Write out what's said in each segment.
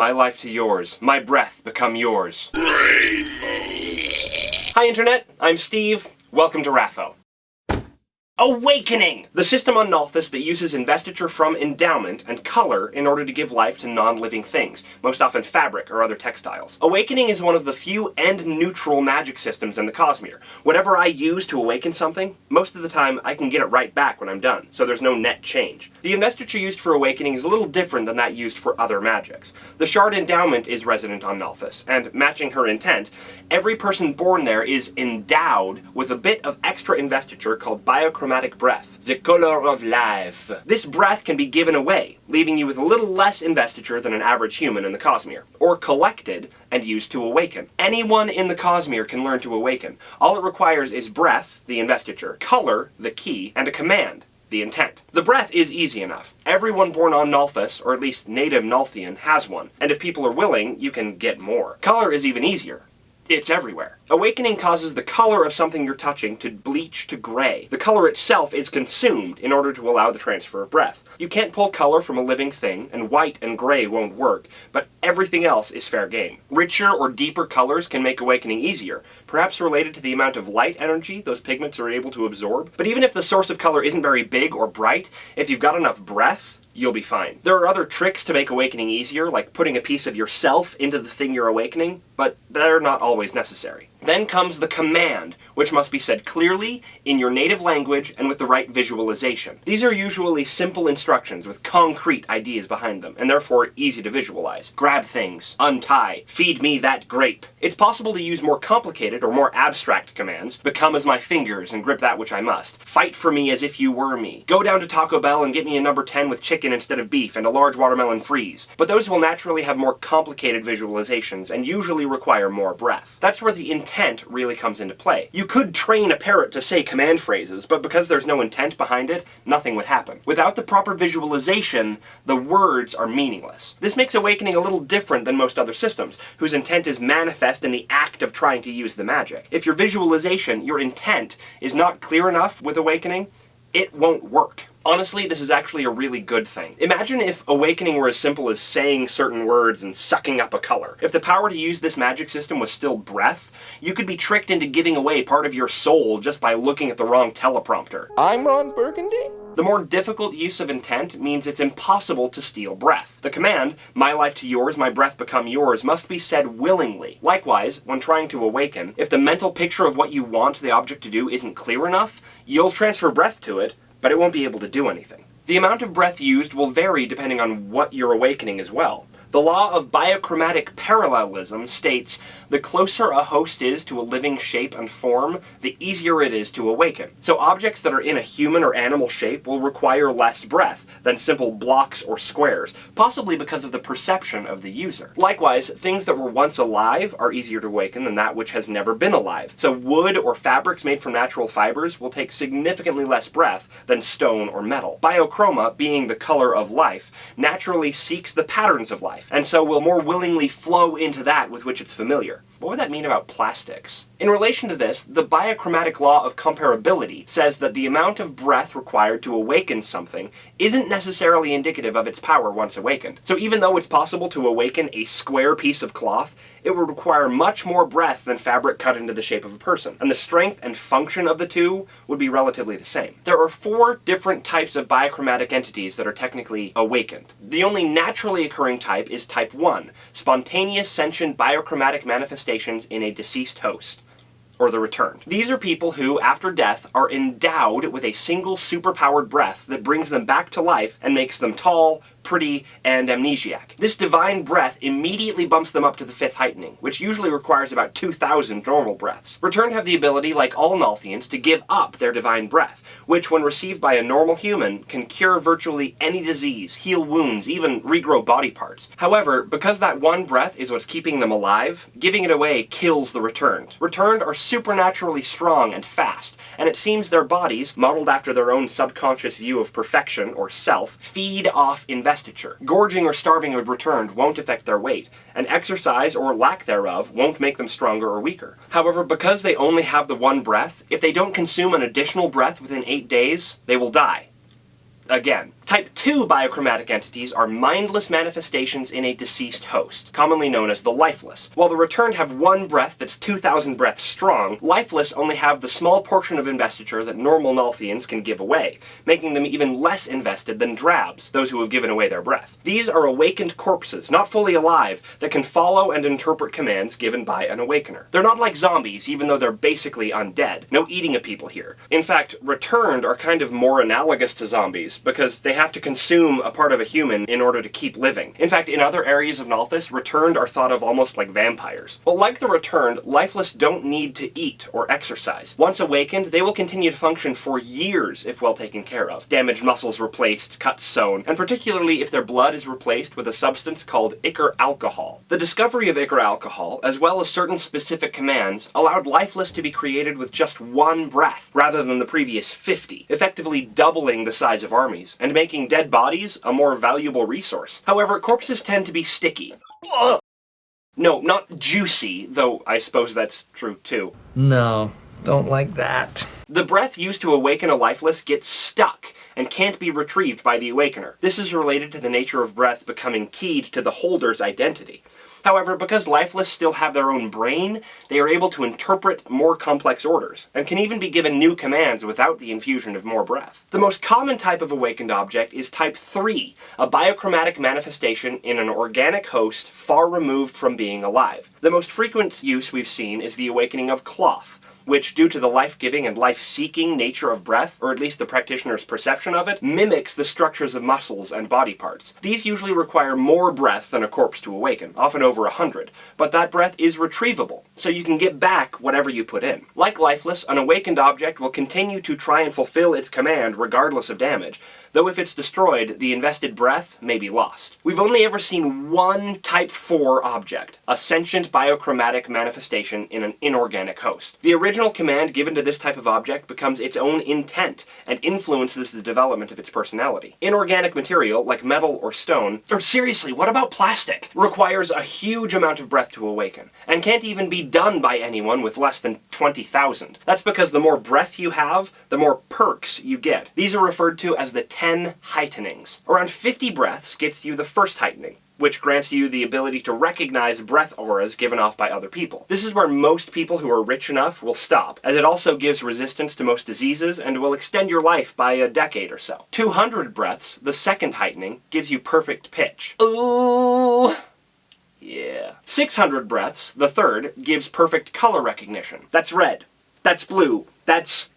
my life to yours, my breath become yours. Hi Internet, I'm Steve. Welcome to Raffo. Awakening! The system on Nalthis that uses investiture from endowment and color in order to give life to non-living things, most often fabric or other textiles. Awakening is one of the few end-neutral magic systems in the Cosmere. Whatever I use to awaken something, most of the time I can get it right back when I'm done, so there's no net change. The investiture used for awakening is a little different than that used for other magics. The Shard Endowment is resident on Nalthis, and matching her intent, every person born there is endowed with a bit of extra investiture called biochromatic breath, the color of life. This breath can be given away, leaving you with a little less investiture than an average human in the Cosmere, or collected and used to awaken. Anyone in the Cosmere can learn to awaken. All it requires is breath, the investiture, color, the key, and a command, the intent. The breath is easy enough. Everyone born on Nalthis, or at least native Nalthian, has one, and if people are willing, you can get more. Color is even easier. It's everywhere. Awakening causes the color of something you're touching to bleach to gray. The color itself is consumed in order to allow the transfer of breath. You can't pull color from a living thing, and white and gray won't work, but everything else is fair game. Richer or deeper colors can make awakening easier, perhaps related to the amount of light energy those pigments are able to absorb. But even if the source of color isn't very big or bright, if you've got enough breath, you'll be fine. There are other tricks to make awakening easier, like putting a piece of yourself into the thing you're awakening, but they're not always necessary. Then comes the command, which must be said clearly, in your native language, and with the right visualization. These are usually simple instructions with concrete ideas behind them, and therefore easy to visualize. Grab things, untie, feed me that grape. It's possible to use more complicated or more abstract commands, become as my fingers and grip that which I must. Fight for me as if you were me. Go down to Taco Bell and get me a number 10 with chicken instead of beef and a large watermelon freeze. But those will naturally have more complicated visualizations, and usually require more breath. That's where the really comes into play. You could train a parrot to say command phrases, but because there's no intent behind it, nothing would happen. Without the proper visualization, the words are meaningless. This makes Awakening a little different than most other systems, whose intent is manifest in the act of trying to use the magic. If your visualization, your intent, is not clear enough with Awakening, it won't work. Honestly, this is actually a really good thing. Imagine if Awakening were as simple as saying certain words and sucking up a color. If the power to use this magic system was still breath, you could be tricked into giving away part of your soul just by looking at the wrong teleprompter. I'm Ron Burgundy? The more difficult use of intent means it's impossible to steal breath. The command, my life to yours, my breath become yours, must be said willingly. Likewise, when trying to awaken, if the mental picture of what you want the object to do isn't clear enough, you'll transfer breath to it, but it won't be able to do anything. The amount of breath used will vary depending on what you're awakening as well. The law of biochromatic parallelism states, the closer a host is to a living shape and form, the easier it is to awaken. So objects that are in a human or animal shape will require less breath than simple blocks or squares, possibly because of the perception of the user. Likewise, things that were once alive are easier to awaken than that which has never been alive. So wood or fabrics made from natural fibers will take significantly less breath than stone or metal. Biochroma, being the color of life, naturally seeks the patterns of life life, and so will more willingly flow into that with which it's familiar. What would that mean about plastics? In relation to this, the biochromatic law of comparability says that the amount of breath required to awaken something isn't necessarily indicative of its power once awakened. So even though it's possible to awaken a square piece of cloth, it would require much more breath than fabric cut into the shape of a person, and the strength and function of the two would be relatively the same. There are four different types of biochromatic entities that are technically awakened. The only naturally occurring type is type 1, spontaneous sentient biochromatic manifestations in a deceased host or the returned. These are people who, after death, are endowed with a single superpowered breath that brings them back to life and makes them tall, pretty, and amnesiac. This divine breath immediately bumps them up to the fifth heightening, which usually requires about 2,000 normal breaths. Returned have the ability, like all Nalthians, to give up their divine breath, which, when received by a normal human, can cure virtually any disease, heal wounds, even regrow body parts. However, because that one breath is what's keeping them alive, giving it away kills the returned. Returned are supernaturally strong and fast, and it seems their bodies, modeled after their own subconscious view of perfection, or self, feed off investment Gorging or starving when returned won't affect their weight, and exercise or lack thereof won't make them stronger or weaker. However, because they only have the one breath, if they don't consume an additional breath within 8 days, they will die. Again, Type 2 biochromatic entities are mindless manifestations in a deceased host, commonly known as the lifeless. While the returned have one breath that's 2,000 breaths strong, lifeless only have the small portion of investiture that normal Nalthians can give away, making them even less invested than drabs, those who have given away their breath. These are awakened corpses, not fully alive, that can follow and interpret commands given by an awakener. They're not like zombies, even though they're basically undead. No eating of people here. In fact, returned are kind of more analogous to zombies, because they have to consume a part of a human in order to keep living. In fact, in other areas of Nalthis, returned are thought of almost like vampires. But like the returned, lifeless don't need to eat or exercise. Once awakened, they will continue to function for years if well taken care of. Damaged muscles replaced, cuts sewn, and particularly if their blood is replaced with a substance called Ichor alcohol. The discovery of Ichor alcohol, as well as certain specific commands, allowed lifeless to be created with just one breath, rather than the previous 50, effectively doubling the size of armies, and making making dead bodies a more valuable resource. However, corpses tend to be sticky. No, not juicy, though I suppose that's true too. No, don't like that. The breath used to awaken a lifeless gets stuck and can't be retrieved by the awakener. This is related to the nature of breath becoming keyed to the holder's identity. However, because lifeless still have their own brain, they are able to interpret more complex orders, and can even be given new commands without the infusion of more breath. The most common type of awakened object is Type 3, a biochromatic manifestation in an organic host far removed from being alive. The most frequent use we've seen is the awakening of cloth, which, due to the life-giving and life-seeking nature of breath, or at least the practitioner's perception of it, mimics the structures of muscles and body parts. These usually require more breath than a corpse to awaken, often over a hundred, but that breath is retrievable, so you can get back whatever you put in. Like Lifeless, an awakened object will continue to try and fulfill its command regardless of damage, though if it's destroyed, the invested breath may be lost. We've only ever seen one Type 4 object, a sentient biochromatic manifestation in an inorganic host. The original original command given to this type of object becomes its own intent, and influences the development of its personality. Inorganic material, like metal or stone, or seriously, what about plastic, requires a huge amount of breath to awaken, and can't even be done by anyone with less than 20,000. That's because the more breath you have, the more perks you get. These are referred to as the 10 heightenings. Around 50 breaths gets you the first heightening, which grants you the ability to recognize breath auras given off by other people. This is where most people who are rich enough will stop, as it also gives resistance to most diseases and will extend your life by a decade or so. 200 breaths, the second heightening, gives you perfect pitch. Ooh! Yeah. 600 breaths, the third, gives perfect color recognition. That's red. That's blue. That's...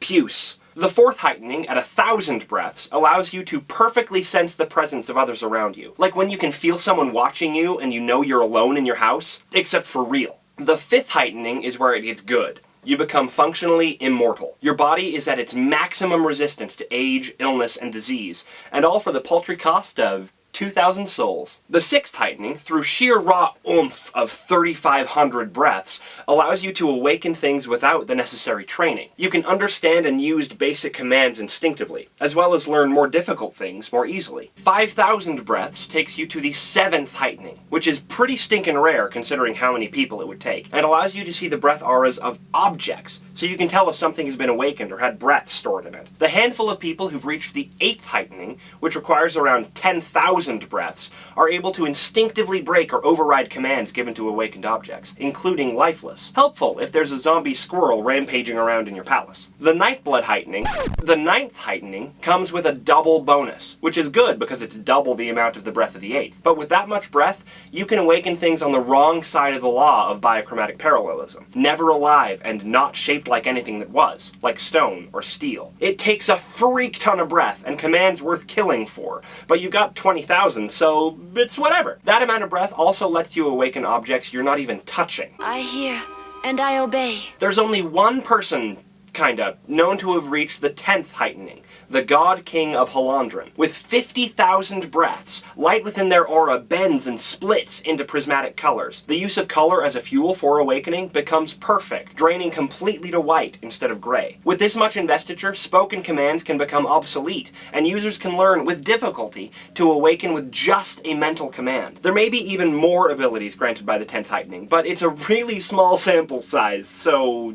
puce. The fourth heightening, at a thousand breaths, allows you to perfectly sense the presence of others around you. Like when you can feel someone watching you and you know you're alone in your house, except for real. The fifth heightening is where it gets good. You become functionally immortal. Your body is at its maximum resistance to age, illness, and disease, and all for the paltry cost of 2,000 souls. The sixth heightening, through sheer raw oomph of 3,500 breaths, allows you to awaken things without the necessary training. You can understand and use basic commands instinctively, as well as learn more difficult things more easily. 5,000 breaths takes you to the seventh heightening, which is pretty stinking rare considering how many people it would take, and allows you to see the breath auras of objects, so you can tell if something has been awakened or had breath stored in it. The handful of people who've reached the eighth heightening, which requires around 10,000 thousand breaths, are able to instinctively break or override commands given to awakened objects, including lifeless. Helpful if there's a zombie squirrel rampaging around in your palace. The Nightblood heightening, the ninth heightening, comes with a double bonus, which is good because it's double the amount of the breath of the eighth. But with that much breath, you can awaken things on the wrong side of the law of biochromatic parallelism. Never alive and not shaped like anything that was, like stone or steel. It takes a freak ton of breath and commands worth killing for, but you've got 20,000 thousand, so it's whatever. That amount of breath also lets you awaken objects you're not even touching. I hear, and I obey. There's only one person kinda, known to have reached the 10th heightening, the God King of Hallandren. With 50,000 breaths, light within their aura bends and splits into prismatic colors. The use of color as a fuel for awakening becomes perfect, draining completely to white instead of gray. With this much investiture, spoken commands can become obsolete, and users can learn with difficulty to awaken with just a mental command. There may be even more abilities granted by the 10th heightening, but it's a really small sample size, so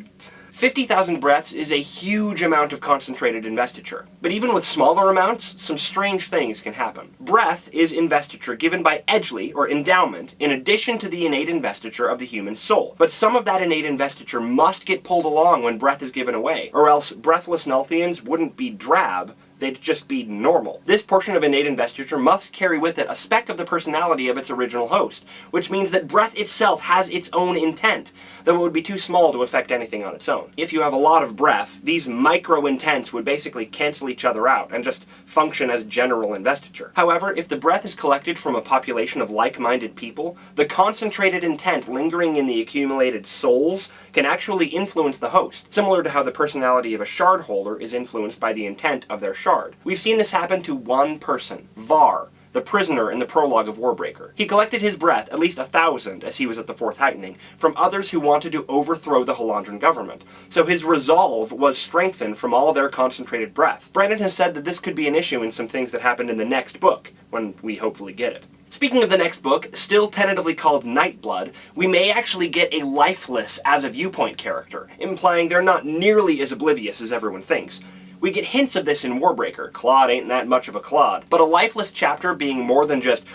50,000 breaths is a huge amount of concentrated investiture. But even with smaller amounts, some strange things can happen. Breath is investiture given by Edgli, or endowment, in addition to the innate investiture of the human soul. But some of that innate investiture must get pulled along when breath is given away, or else breathless Nalthians wouldn't be drab, they'd just be normal. This portion of innate investiture must carry with it a speck of the personality of its original host, which means that breath itself has its own intent, though it would be too small to affect anything on its own. If you have a lot of breath, these micro-intents would basically cancel each other out and just function as general investiture. However, if the breath is collected from a population of like-minded people, the concentrated intent lingering in the accumulated souls can actually influence the host, similar to how the personality of a shard holder is influenced by the intent of their shard shard. We've seen this happen to one person, Vahr, the prisoner in the prologue of Warbreaker. He collected his breath, at least a thousand, as he was at the Fourth Heightening, from others who wanted to overthrow the Hallandren government. So his resolve was strengthened from all their concentrated breath. Brandon has said that this could be an issue in some things that happened in the next book, when we hopefully get it. Speaking of the next book, still tentatively called Nightblood, we may actually get a lifeless as a viewpoint character, implying they're not nearly as oblivious as everyone thinks. We get hints of this in Warbreaker. Clod ain't that much of a clod. But a lifeless chapter being more than just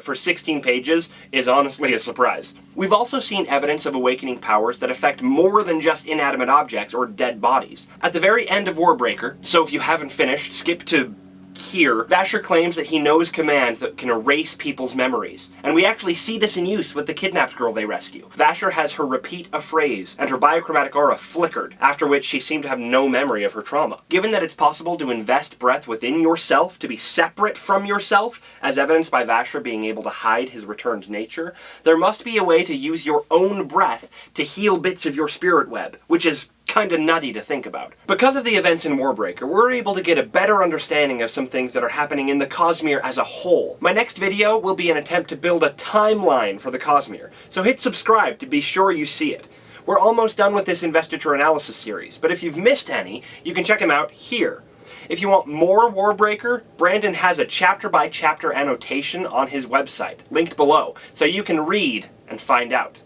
for 16 pages is honestly a surprise. We've also seen evidence of awakening powers that affect more than just inanimate objects or dead bodies. At the very end of Warbreaker, so if you haven't finished, skip to here, Vasher claims that he knows commands that can erase people's memories. And we actually see this in use with the kidnapped girl they rescue. Vasher has her repeat a phrase, and her biochromatic aura flickered, after which she seemed to have no memory of her trauma. Given that it's possible to invest breath within yourself, to be separate from yourself, as evidenced by Vasher being able to hide his returned nature, there must be a way to use your own breath to heal bits of your spirit web, which is kinda nutty to think about. Because of the events in Warbreaker, we're able to get a better understanding of some things that are happening in the Cosmere as a whole. My next video will be an attempt to build a timeline for the Cosmere, so hit subscribe to be sure you see it. We're almost done with this investiture analysis series, but if you've missed any, you can check them out here. If you want more Warbreaker, Brandon has a chapter-by-chapter -chapter annotation on his website, linked below, so you can read and find out.